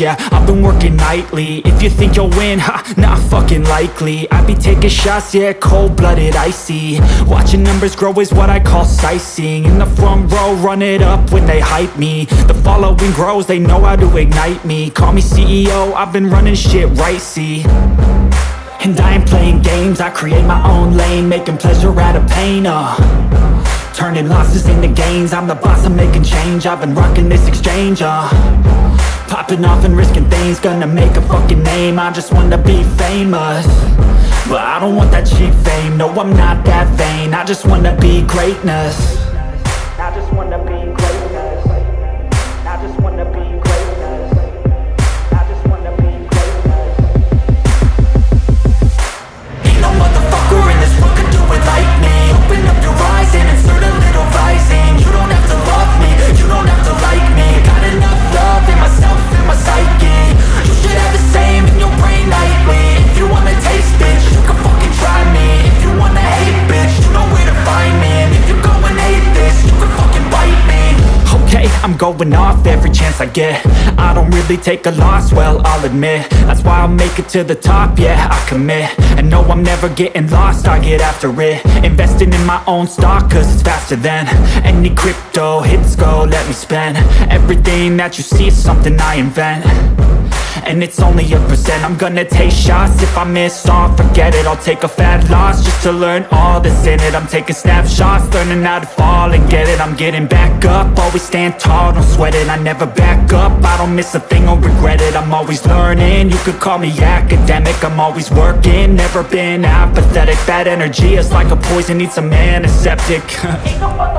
yeah, I've been working nightly. If you think you'll win, ha, not fucking likely. I be taking shots, yeah, cold-blooded, icy. Watching numbers grow is what I call sightseeing. In the front row, run it up when they hype me. The following grows, they know how to ignite me. Call me CEO, I've been running shit right, see? And I ain't playing games, I create my own lane Making pleasure out of pain, uh. Turning losses into gains I'm the boss, I'm making change. I've been rocking this exchange, uh Popping off and risking things Gonna make a fucking name. I just wanna be famous. But I don't want that cheap fame. No, I'm not that vain. I just wanna be greatness I'm going off every chance I get. I don't really take a loss, well, I'll admit. That's why I'll make it to the top, yeah, I commit. And no, I'm never getting lost, I get after it. Investing in my own stock, cause it's faster than Any crypto, hits go, let me spend. Everything that you see is something I invent and it's only a percent. I'm gonna take shots. If I miss all, forget it. I'll take a fat loss Just to learn all that's in it. I'm taking snapshots Learning how to fall and get it. I'm getting back up. Always stand tall, don't sweat it. I never back up. I don't miss a thing or regret it. I'm always learning. You could call me academic. I'm always working. Never been apathetic. Bad energy is like a poison. Needs some antiseptic. Ain't no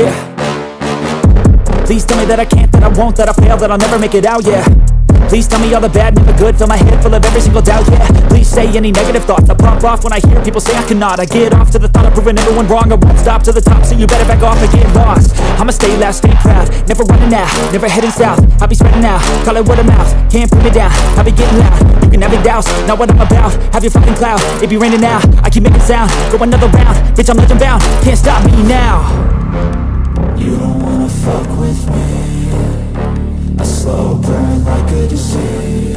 Yeah. Please tell me that I can't, that I won't, that I fail, that I'll never make it out, yeah. Please tell me all the bad, never good, fill my head full of every single doubt, yeah. Please say any negative thoughts, I pop off when I hear people say I cannot. I get off to the thought of proving everyone wrong, I won't stop to the top, so you better back off and get lost. I'ma stay loud, stay proud, never running out, never heading south. I'll be spreading out, call it word of mouth, can't put me down I'll be getting loud, you can have it douse, not what I'm about. Have your fucking cloud, it be raining now, I keep making sound. Go another round, bitch I'm legend bound, can't stop me now slow burn like a disease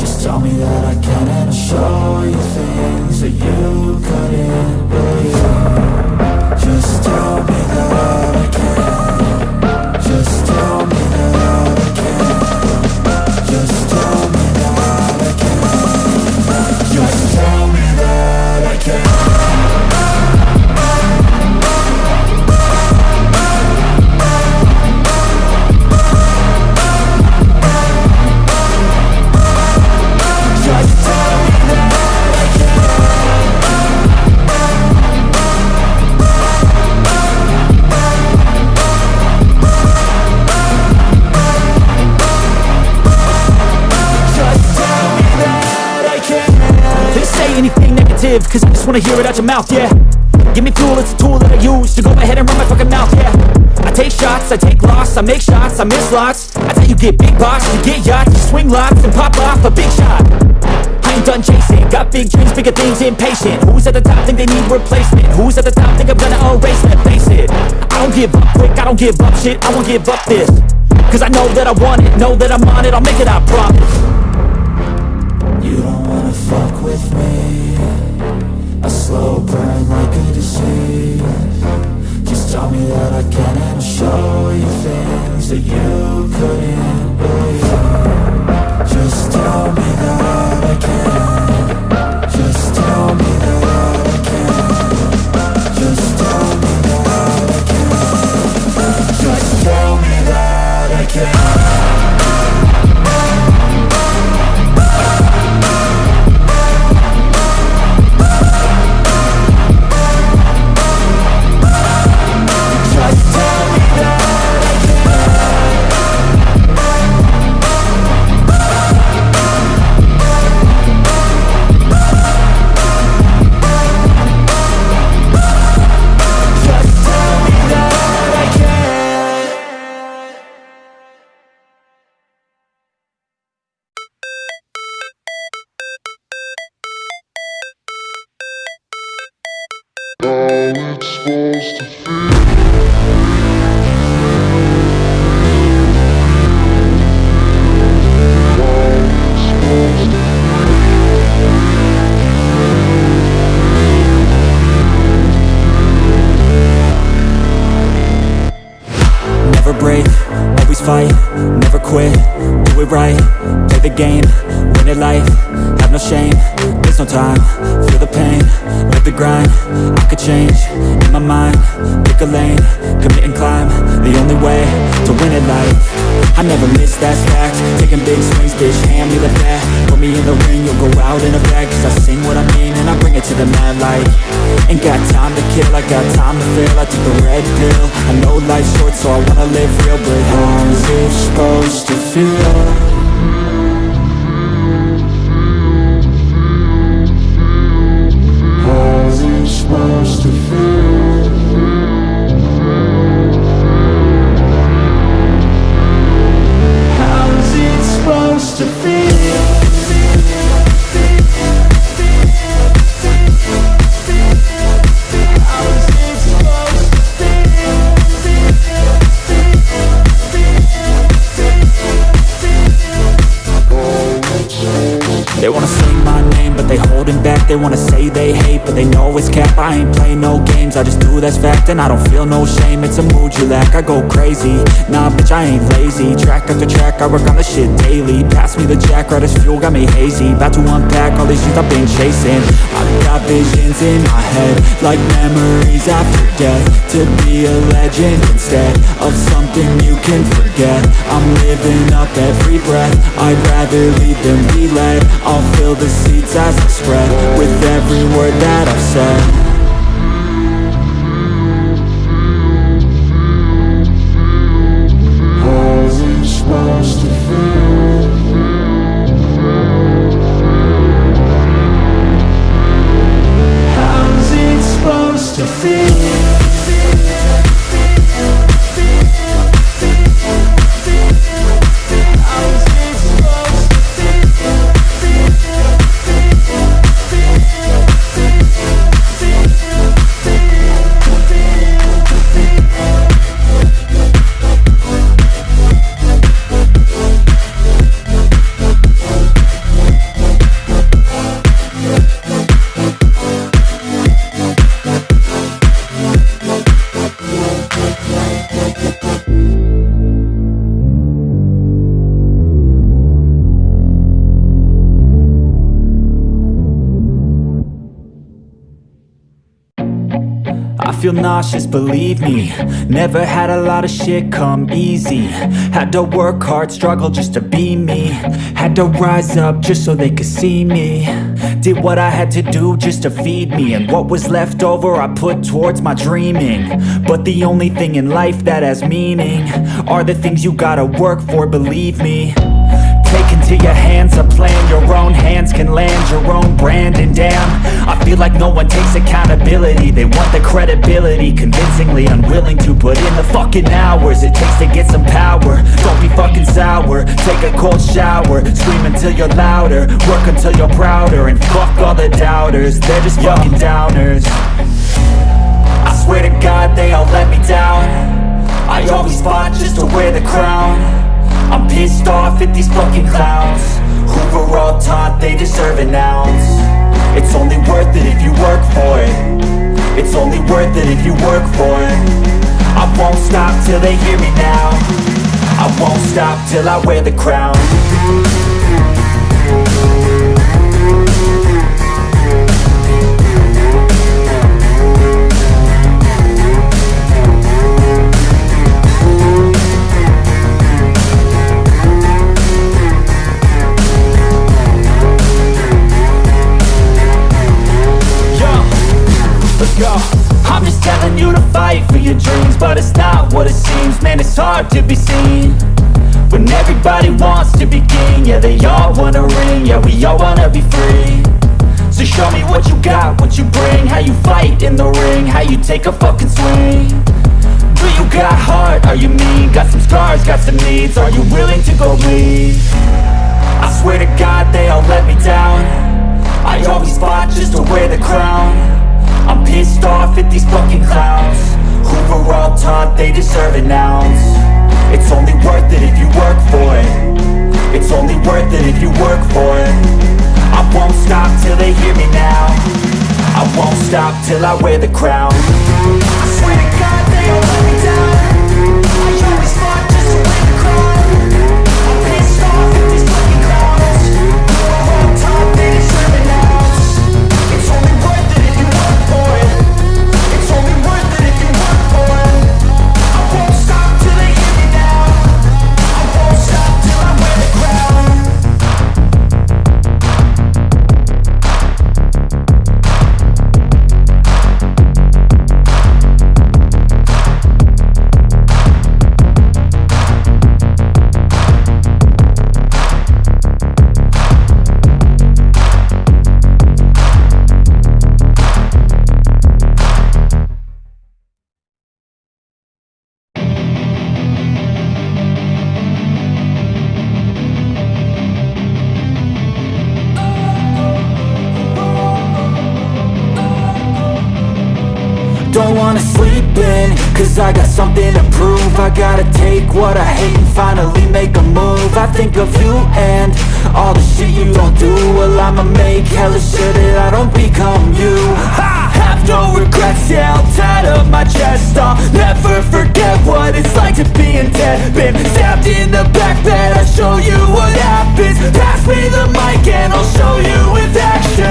Just tell me that I can and I'll show you things that you couldn't wanna hear it out your mouth, yeah. Give me fuel, it's a tool that I use to go ahead and run my fucking mouth, yeah. I take shots, I take loss, I make shots, I miss lots. That's how you get big box, you get yachts, you swing lots and pop off a big shot. I ain't done chasing, got big dreams, bigger things, impatient. Who's at the top think they need replacement? Who's at the top think I'm gonna erase, let's face it. I don't give up quick, I don't give up shit, I won't give up this. Cause I know that I want it, know that I'm on it, I'll make it, I promise show you things that you win it life, I never miss, that's fact, taking big swings, bitch, hand me the bat, put me in the ring, you'll go out in a bag, cause I sing what I mean, and I bring it to the mad light, ain't got time to kill, I got time to feel, I took the red pill, I know life's short, so I wanna live real, but how's it supposed to feel? I that's fact And I don't feel no shame, it's a mood you lack. I go crazy, nah bitch I ain't lazy. Track after track, I work on the shit daily. Pass me the jack, right as fuel, got me hazy. About to unpack all these things I've been chasing. I've got visions in my head Like memories after death. To be a legend instead Of something you can forget. I'm living up every breath. I'd rather lead than be led I'll fill the seats as I spread With every word that I've said Nauseous, believe me. Never had a lot of shit come easy. Had to work hard, struggle just to be me. Had to rise up just so they could see me. Did what I had to do just to feed me. And what was left over I put towards my dreaming. But the only thing in life that has meaning Are the things you gotta work for, believe me into your hands a plan. Your own hands can land your own brand. And damn, I feel like no one takes accountability. They want the credibility Convincingly unwilling to put in the fucking hours It takes to get some power. Don't be fucking sour. Take a cold shower. Scream until you're louder. Work until you're prouder. And fuck all the doubters. They're just fucking downers. I swear to God they all let me down. I always fought just to wear the crown I'm pissed off at these fucking clowns. Who were all taught they deserve an ounce. It's only worth it if you work for it. It's only worth it if you work for it. I won't stop till they hear me now. I won't stop till I wear the crown fight for your dreams But it's not what it seems. Man, it's hard to be seen When everybody wants to be king. Yeah, they all wanna ring. Yeah, we all wanna be free. So show me what you got, what you bring. How you fight in the ring How you take a fucking swing. Do you got heart? Are you mean? Got some scars, got some needs. Are you willing to go bleed? I swear to God they all let me down. I always fought just to wear the crown. I'm pissed off at top, they deserve an ounce It's only worth it if you work for it. It's only worth it if you work for it. I won't stop till they hear me now. I won't stop till I wear the crown I think of you and all the shit you don't do. Well I'ma make hella sure that I don't become you. I have no regrets, yeah, I'll tattle my chest. I'll never forget what it's like to be in debt. Been stabbed in the back bed, I'll show you what happens. Pass me the mic and I'll show you with action.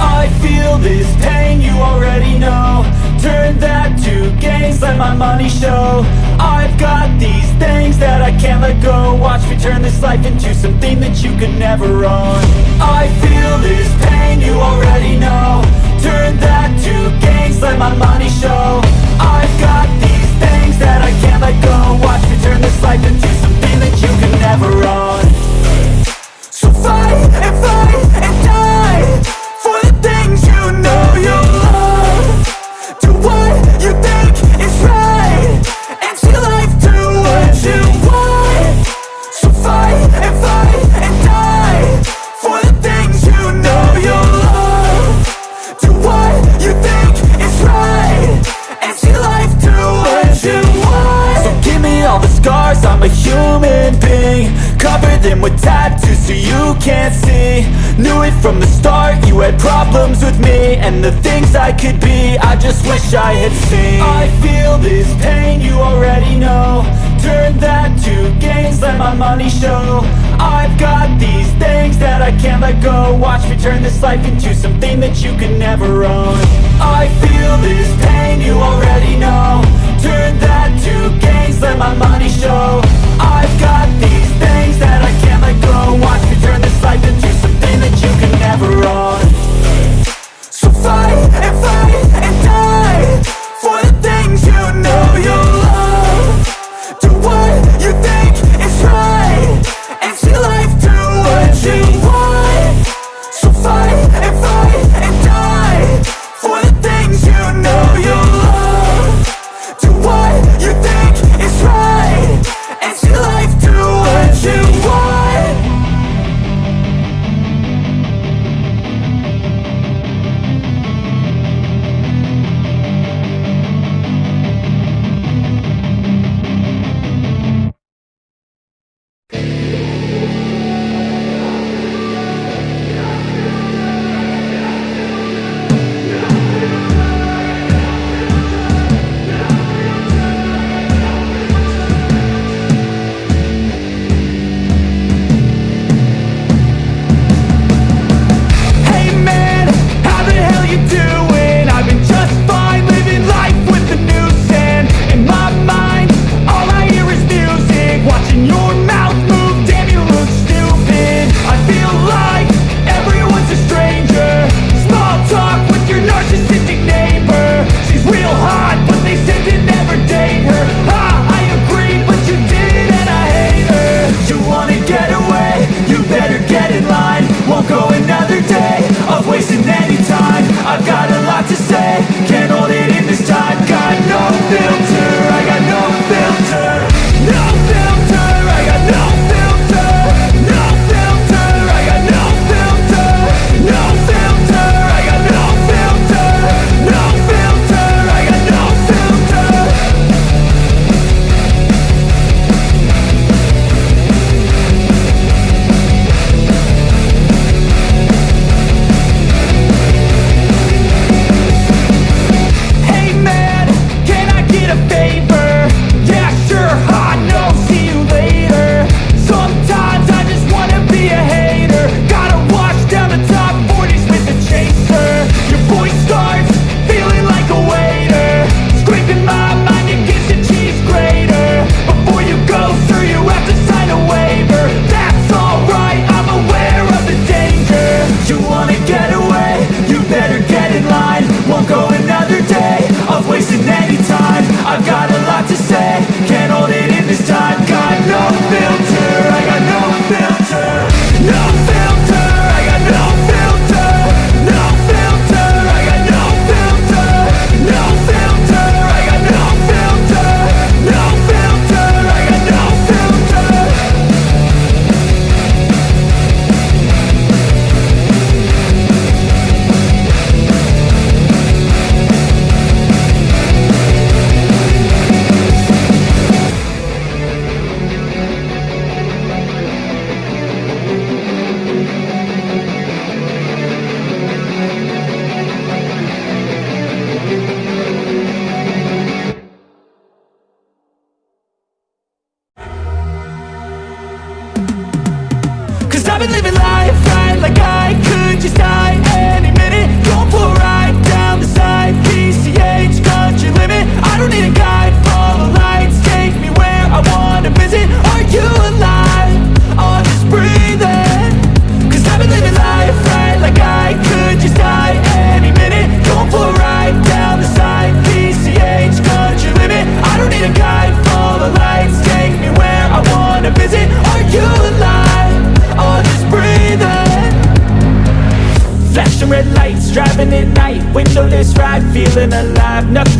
I feel this pain, you already know. Turn that to gains, let my money show. I've got these things that I can't let go. Watch me turn this life into something that you could never own. I feel this pain, you already know. Turn that to gains, let my money show. I've got these things that I can't let go. Watch me turn this life into something that you could never own. So fight With tattoos so you can't see. Knew it from the start, you had problems with me. And the things I could be, I just wish I had seen. I feel this pain, you already know. Turn that to gains, let my money show. I've got these things that I can't let go. Watch me turn this life into something that you can never own. I feel this pain, you already know. Turn that to gains, let my money show. I've got these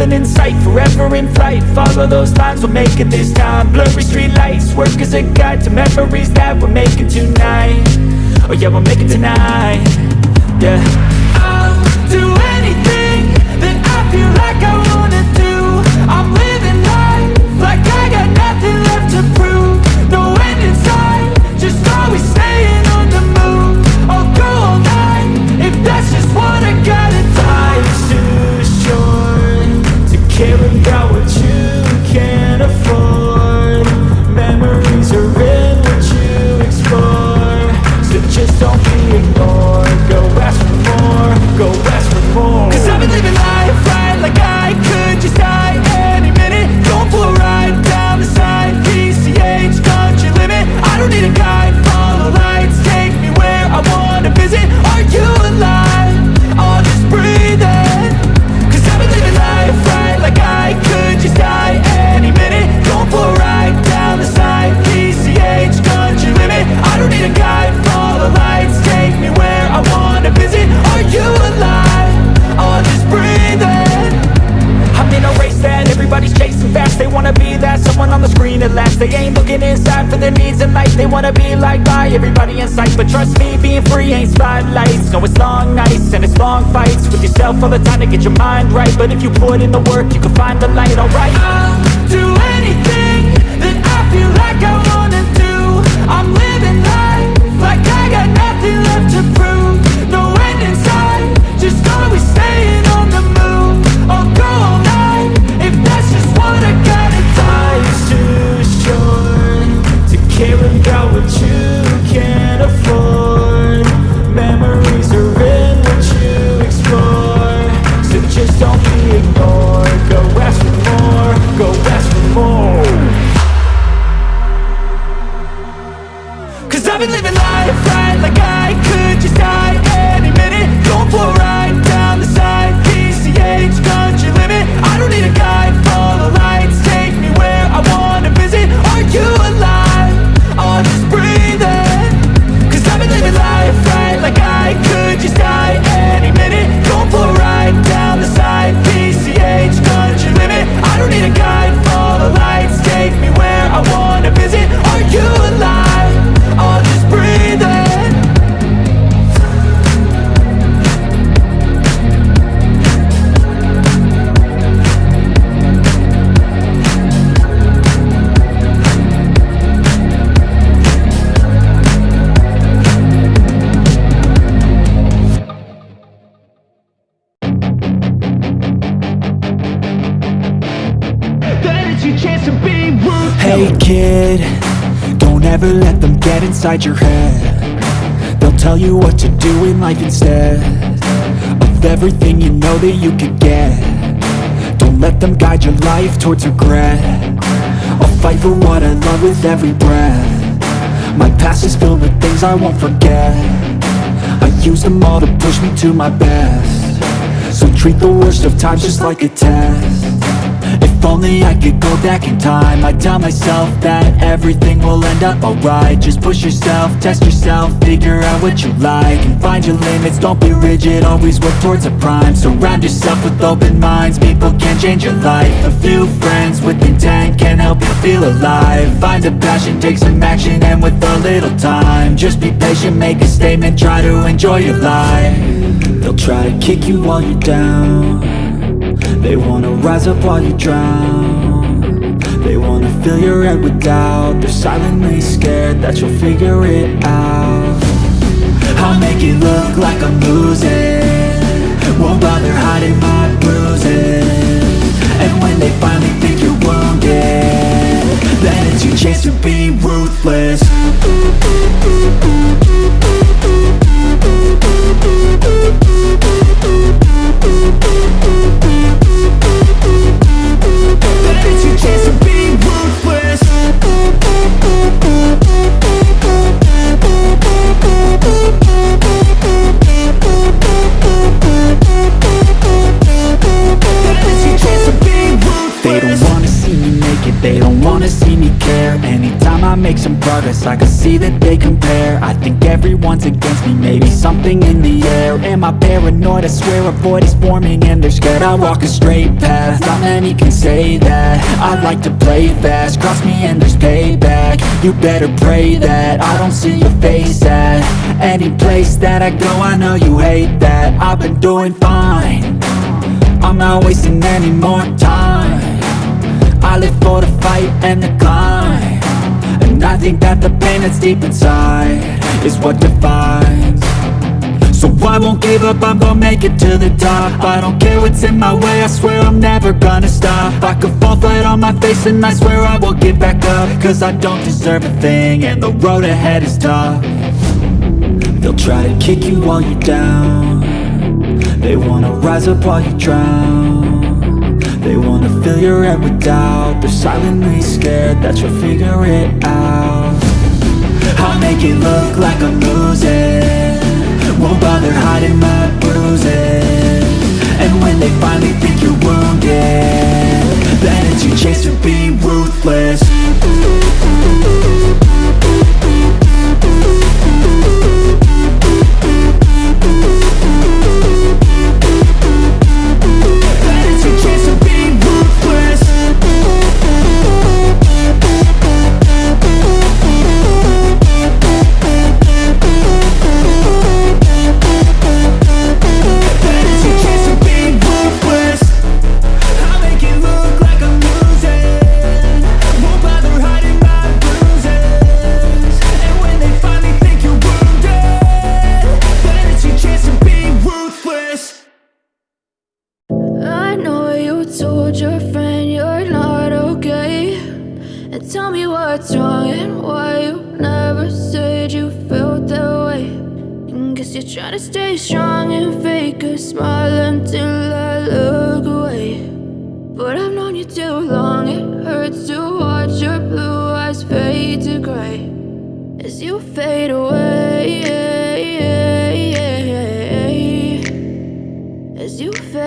Nothing in sight, forever in flight. Follow those lines, we'll make it this time. Blurry street lights, work as a guide To memories that we're making tonight. Oh yeah, we'll make it tonight. Yeah everybody in sight But trust me, being free ain't spotlights. No, it's long nights and it's long fights With yourself all the time to get your mind right. But if you put in the work, you can find the light, alright? I'll do anything that I feel like I wanna do. I'm living life like I got nothing left to prove. No end in sight, just always staying on the move. I'll go all night, if that's just what I gotta do. Life's too short to care about what you Memories are in what you explore. So just don't be ignored. Go ask for more, go ask for more. Cause I've been living life right like I could just die inside your head. They'll tell you what to do in life instead Of everything you know that you could get. Don't let them guide your life towards regret. I'll fight for what I love with every breath. My past is filled with things I won't forget. I use them all to push me to my best. So treat the worst of times just like a test if only I could go back in time. I'd tell myself that everything will end up alright. Just push yourself, test yourself, figure out what you like And find your limits, don't be rigid, always work towards a prime. Surround yourself with open minds, people can change your life. A few friends with intent can help you feel alive. Find a passion, take some action, and with a little time Just be patient, make a statement, try to enjoy your life. They'll try to kick you while you're down they wanna rise up while you drown. They wanna fill your head with doubt. They're silently scared that you'll figure it out. I'll make it look like I'm losing. Won't bother hiding my bruises. And when they finally think you're wounded Then it's your chance to be ruthless make some progress. I can see that they compare. I think everyone's against me. Maybe something in the air. Am I paranoid? I swear a void is forming And they're scared. I walk a straight path. Not many can say that. I like to play fast. Cross me and there's payback. You better pray that I don't see your face at Any place that I go. I know you hate that. I've been doing fine. I'm not wasting any more time. I live for the fight and the climb I think that the pain that's deep inside Is what defines. So I won't give up, I'm gonna make it to the top. I don't care what's in my way, I swear I'm never gonna stop. I could fall flat on my face and I swear I will get back up. Cause I don't deserve a thing and the road ahead is tough. They'll try to kick you while you're down. They wanna rise up while you drown Wanna fill your head with doubt. They're silently scared that you'll figure it out. I'll make it look like I'm losing. Won't bother hiding my bruises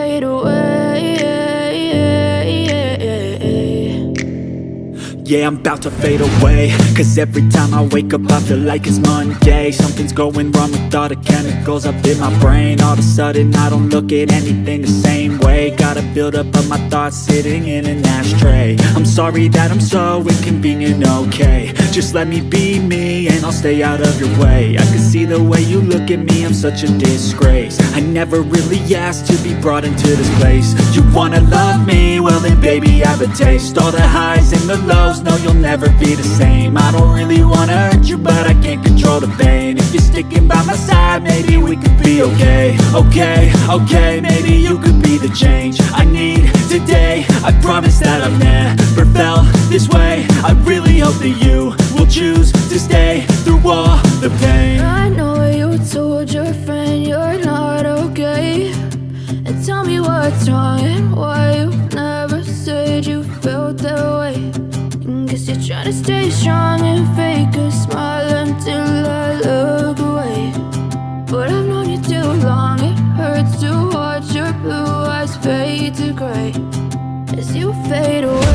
fade away. Yeah, I'm about to fade away. Cause every time I wake up I feel like it's Monday. Something's going wrong with all the chemicals up in my brain. All of a sudden I don't look at anything the same way. Gotta build up of my thoughts sitting in an ashtray. I'm sorry that I'm so inconvenient, okay. Just let me be me and I'll stay out of your way. I can see the way you look at me, I'm such a disgrace I never really asked to be brought into this place. You wanna love me? Well then baby I have a taste. All the highs and the lows, no you'll never be the same. I don't really wanna hurt you but I can't control the pain. If you're sticking by my side maybe we could be okay. Okay, okay, maybe you could be the change I need today. I promise that I've never felt this way. I really hope that you will choose to stay through all the pain. I know you told your friend you're what's wrong and why you never said you felt that way. And guess you're trying to stay strong and fake a smile until I look away. But I've known you too long, it hurts to watch your blue eyes fade to gray as you fade away.